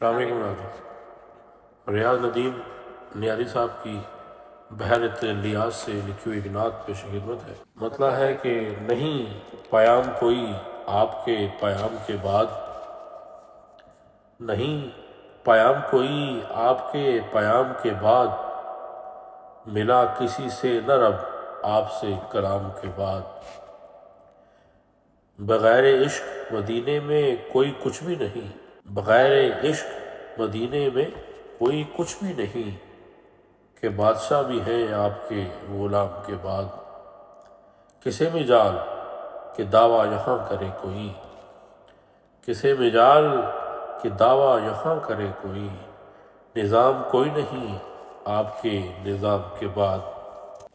السلام علیکم ناظرین ریاض ندیم نیازی صاحب کی بحرت لیاز سے لکھی ہوئی نعت پیش خدمت ہے۔ مطلب ہے کہ نہیں، پیام کوئی آپ کے پیام کے بعد۔ نہیں، پیام کوئی آپ کے پیام کے بعد۔ ملا کسی سے نہ رب آپ سے کلام کے بعد۔ بغیر عشق مدینے میں کوئی کچھ بھی نہیں۔ بغیر عشق مدینے میں کوئی کچھ بھی نہیں کہ بادشاہ بھی ہیں آپ کے غلام کے بعد۔ کسے مجال کہ دعویٰ یہاں کرے کوئی۔ کسے مجال کہ دعویٰ یہاں کرے کوئی۔ نظام کوئی نہیں آپ کے نظام کے بعد۔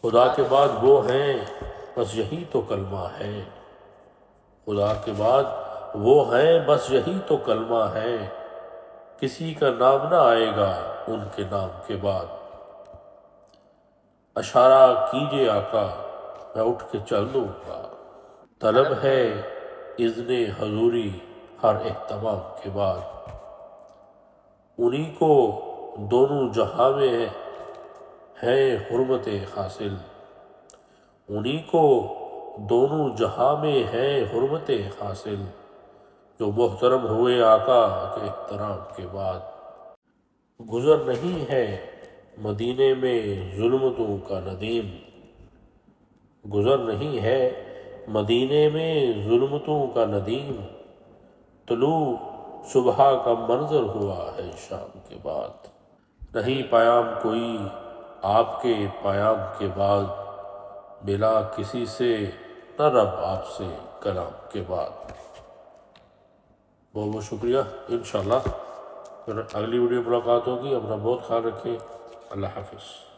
خدا کے بعد وہ ہیں، بس یہی تو کلمہ ہے۔ خدا کے بعد وہ ہیں، بس یہی تو کلمہ ہے کسی کا نام نہ آئے گا ان کے نام کے بعد۔ اشارہ کیجیے آقا، میں اٹھ کے چل دوں گا۔ طلب ہے اذن حضوری ہر اہتمام کے بعد۔ انہی کو دونوں جہاں میں ہے حرمت حاصل۔ انہی کو دونوں جہاں میں ہے حرمت حاصل۔ جو محترم ہوئے آقا کے احترام کے بعد۔ گزر نہیں ہے مدینے میں ظلمتوں کا ندیم۔ گزر نہیں ہے مدینے میں ظلمتوں کا ندیم۔ طلوع صبح کا منظر ہوا ہے شام کے بعد۔ نہیں پیام کوئی آپ کے پیام کے بعد۔ بلا کسی سے نہ رب آپ سے کلام کے بعد۔ بہت بہت شکریہ۔ انشاءاللہ۔ پھر اگلی ویڈیو ملاقات ہوگی۔ اپنا بہت خیال رکھیں اللہ حافظ۔